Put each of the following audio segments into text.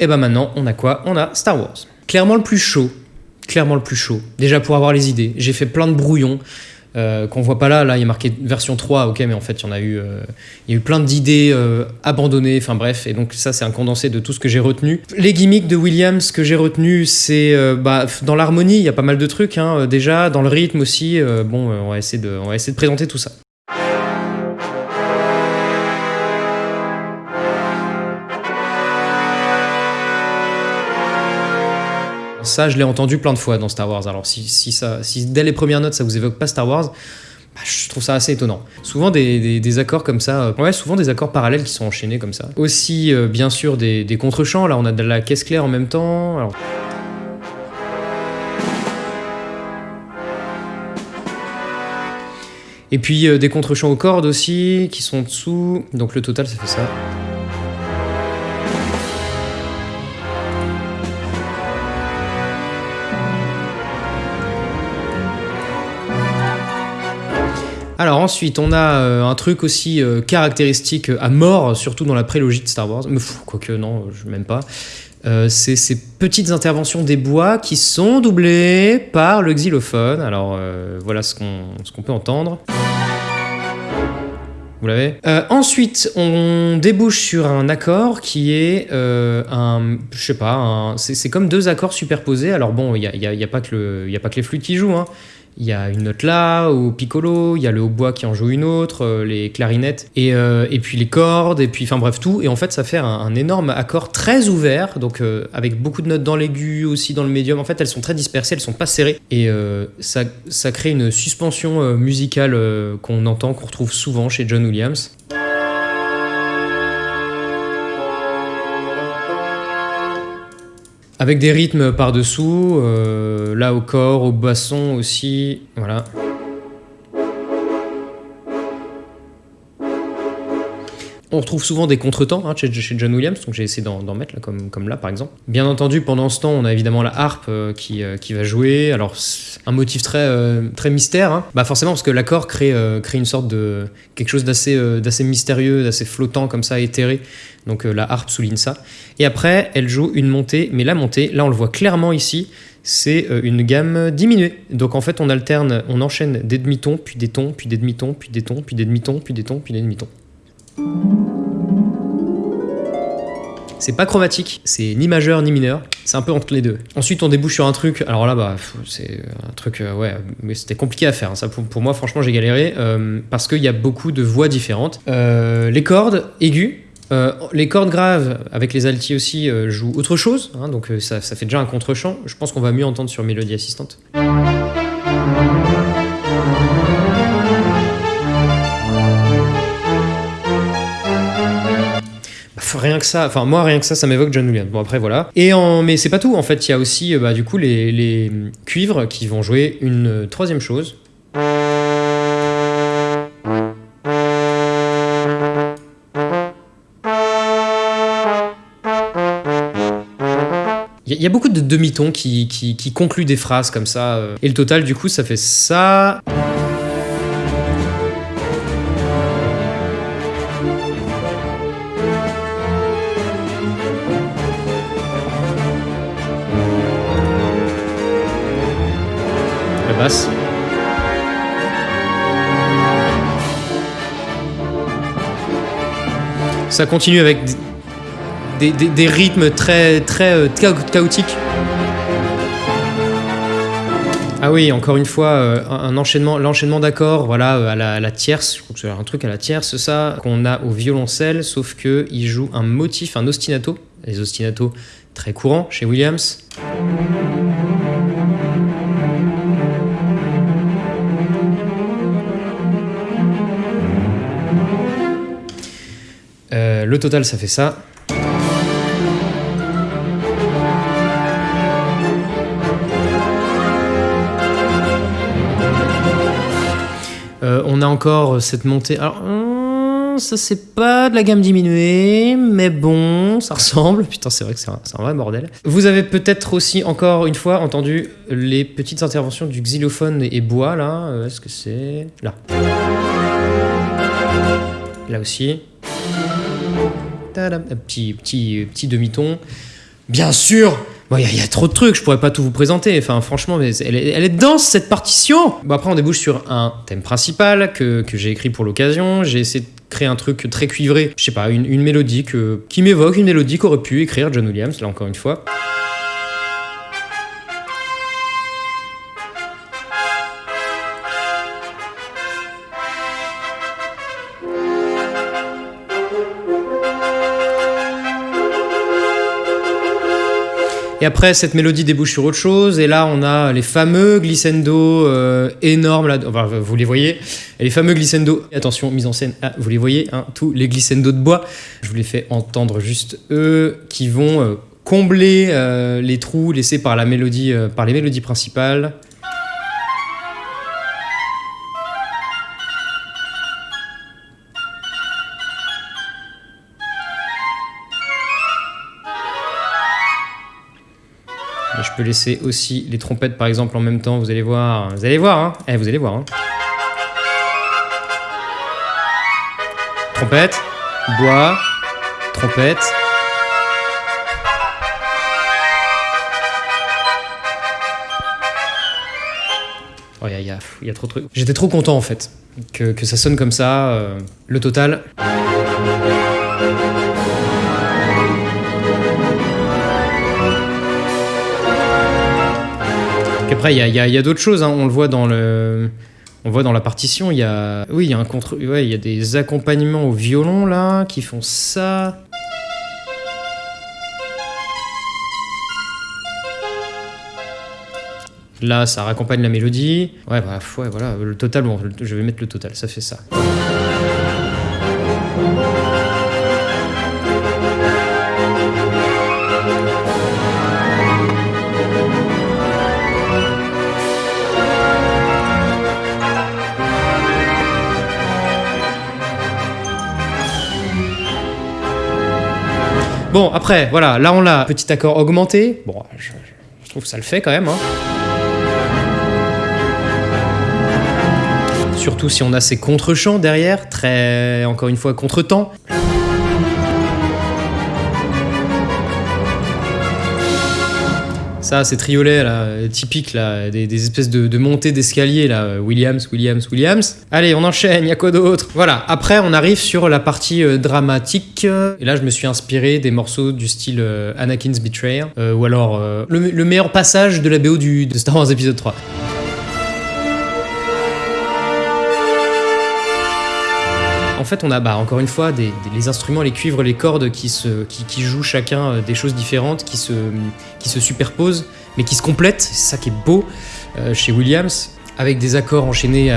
Et bah maintenant, on a quoi? On a Star Wars. Clairement le plus chaud. Clairement le plus chaud. Déjà pour avoir les idées. J'ai fait plein de brouillons. Euh, qu'on voit pas là, là il y a marqué version 3, ok, mais en fait il y en a eu, euh, y a eu plein d'idées euh, abandonnées, enfin bref, et donc ça c'est un condensé de tout ce que j'ai retenu. Les gimmicks de Williams que j'ai retenu, c'est bah, dans l'harmonie, il y a pas mal de trucs hein, déjà, dans le rythme aussi, bon, on va essayer de, on va essayer de présenter tout ça. Ça, je l'ai entendu plein de fois dans Star Wars. Alors, si, ça, si dès les premières notes, ça vous évoque pas Star Wars, bah, je trouve ça assez étonnant. Souvent des, accords comme ça, euh, ouais, souvent des accords parallèles qui sont enchaînés comme ça. Aussi, euh, bien sûr, des, des contre-champs. Là, on a de la caisse claire en même temps. Et puis euh, des contre-champs aux cordes aussi, qui sont dessous. Donc le total, ça fait ça. Alors ensuite, on a euh, un truc aussi euh, caractéristique à mort, surtout dans la prélogie de Star Wars. Mais quoique non, je m'aime pas. Euh, c'est ces petites interventions des bois qui sont doublées par le xylophone. Alors voilà ce qu'on peut entendre. Vous l'avez? Ensuite, on débouche sur un accord qui est un, je sais pas, c'est comme deux accords superposés. Alors bon, il n'y a, y a, pas que a pas que les flûtes qui jouent. Hein il y a une note là, au piccolo, il y a le hautbois qui en joue une autre, euh, les clarinettes, et, euh, et puis les cordes, et puis enfin bref tout. Et en fait, ça fait un, énorme accord très ouvert, donc euh, avec beaucoup de notes dans l'aigu, aussi dans le médium. En fait, elles sont très dispersées, elles sont pas serrées, et ça, ça crée une suspension musicale qu'on entend, qu'on retrouve souvent chez John Williams. Avec des rythmes par-dessous, euh, là au corps, au basson aussi, voilà. On retrouve souvent des contretemps hein, chez, John Williams, donc j'ai essayé d'en mettre là, comme, là par exemple. Bien entendu, pendant ce temps, on a évidemment la harpe euh, qui, euh, qui va jouer. Alors, un motif très, euh, mystère. Hein. Bah forcément, parce que l'accord crée, crée une sorte de. quelque chose d'assez d'assez mystérieux, d'assez flottant, comme ça, éthéré. Donc la harpe souligne ça. Et après, elle joue une montée, mais la montée, là on le voit clairement ici, c'est une gamme diminuée. Donc en fait, on alterne, on enchaîne des demi-tons, puis des tons, puis des demi-tons, puis des tons, puis des demi-tons, puis des tons, puis des demi-tons. C'est pas chromatique, c'est ni majeur ni mineur, c'est un peu entre les deux. Ensuite, on débouche sur un truc, alors là, bah, c'est un truc, euh, ouais, mais c'était compliqué à faire. Hein. Ça, pour, moi, franchement, j'ai galéré euh, parce qu'il y a beaucoup de voix différentes. Euh, les cordes aiguës, les cordes graves avec les altis aussi jouent autre chose, hein, donc ça, ça, fait déjà un contre-champ. Je pense qu'on va mieux entendre sur Mélodie Assistante. Rien que ça, enfin moi rien que ça, ça m'évoque John Williams. Bon après voilà. Et en, mais c'est pas tout. En fait, il y a aussi bah, du coup les, cuivres qui vont jouer une troisième chose. Il y, a beaucoup de demi-tons qui, qui, qui, concluent des phrases comme ça. Euh. Et le total, du coup, ça fait ça. Ça continue avec des, rythmes très, très euh, chaotiques. Ah oui, encore une fois, euh, un enchaînement, l'enchaînement d'accords, voilà, euh, à la, tierce, c'est un truc à la tierce, ça, qu'on a au violoncelle, sauf que il joue un motif, un ostinato, les ostinatos très courants chez Williams. Le total, ça fait ça. Euh, on a encore cette montée. Alors, hum, ça c'est pas de la gamme diminuée, mais bon, ça ressemble. Putain, c'est vrai que c'est un, un, vrai bordel. Vous avez peut-être aussi encore une fois entendu les petites interventions du xylophone et bois là. Euh, est-ce que c'est là? Là aussi. Petit, petit, petit demi-ton. Bien sûr il y, a trop de trucs, je pourrais pas tout vous présenter. Enfin, franchement, mais elle, est, elle est dense cette partition. Bon, après, on débouche sur un thème principal que, que j'ai écrit pour l'occasion. J'ai essayé de créer un truc très cuivré, je sais pas, une, une mélodie qui m'évoque une mélodie qu'aurait pu écrire John Williams, là encore une fois. Et après, cette mélodie débouche sur autre chose. Et là, on a les fameux glissando euh, énormes. Vous les voyez. Les fameux glissando. Attention, mise en scène. Ah, vous les voyez, hein, tous les glissando de bois. Je vous les fais entendre juste eux qui vont euh, combler euh, les trous laissés par la mélodie, par les mélodies principales. Je peux laisser aussi les trompettes par exemple en même temps, vous allez voir. Vous allez voir, hein eh, vous allez voir. Hein. Trompette, bois, trompette. Oh, il y, a, trop de trucs. J'étais trop content en fait que, ça sonne comme ça. Euh, le total. Après, il y a, d'autres choses. Hein. On le voit dans le. On voit dans la partition, il y a, oui, y a des accompagnements au violon là qui font ça. Là, ça raccompagne la mélodie. Ouais, bah, voilà, le total, je vais mettre le total, ça fait ça. Bon, après, voilà, là on l'a, petit accord augmenté. Bon, je, trouve que ça le fait quand même. Hein. Surtout si on a ces contre-champs derrière, très, encore une fois, contre-temps. Ça, ces triolets là, typiques, là, des, espèces de, montées d'escalier, là, Williams, Williams, Williams. Allez, on enchaîne, y a quoi d'autre? Voilà, après, on arrive sur la partie euh, dramatique. Et là, je me suis inspiré des morceaux du style euh, Anakin's Betrayal, euh, ou alors le, le, meilleur passage de la BO du, de Star Wars épisode 3. En fait, on a bah, encore une fois des, les instruments, les cuivres, les cordes qui, jouent chacun euh, des choses différentes, qui se, superposent, mais qui se complètent. C'est ça qui est beau euh, chez Williams, avec des accords enchaînés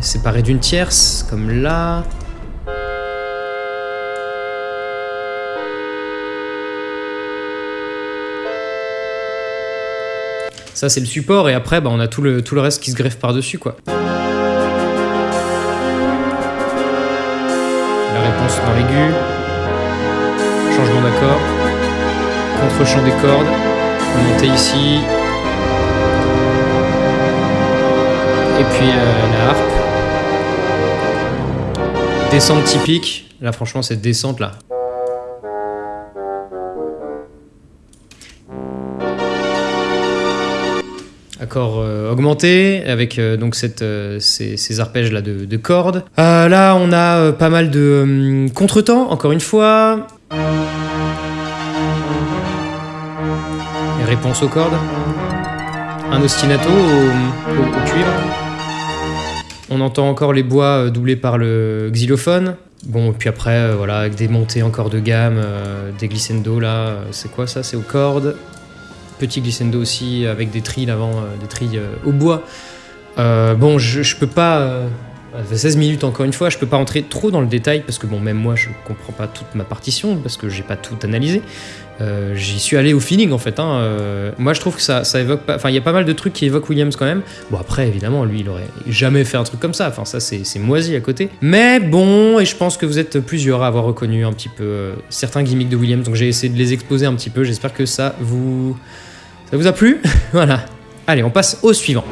séparés d'une tierce, comme là. Ça, c'est le support, et après, bah, on a tout le, tout le reste qui se greffe par-dessus, quoi. Dans l'aigu, changement d'accord, contre-champ des cordes, montée ici, et puis euh, la harpe. Descente typique, là franchement cette descente là, accord euh, augmenté avec euh, donc euh, ces, arpèges là de, cordes. là, on a pas mal de contretemps, encore une fois. réponse aux cordes. Un ostinato au, cuivre. On entend encore les bois doublés par le xylophone. Bon, puis après, voilà, avec des montées encore de gamme, des glissando là, c'est quoi ça? C'est aux cordes petit glissando aussi avec des trilles avant, euh, des trilles euh, au bois. Euh, bon, je, peux pas. 16 minutes encore une fois, je peux pas entrer trop dans le détail parce que bon, même moi je comprends pas toute ma partition parce que j'ai pas tout analysé. J'y suis allé au feeling en fait. Hein. moi je trouve que ça, ça évoque pas. Enfin, il y a pas mal de trucs qui évoquent Williams quand même. Bon, après évidemment, lui il aurait jamais fait un truc comme ça. Enfin, ça c'est moisi à côté. Mais bon, et je pense que vous êtes plusieurs à avoir reconnu un petit peu certains gimmicks de Williams. Donc j'ai essayé de les exposer un petit peu. J'espère que ça vous ça vous a plu? Voilà. Allez, on passe au suivant.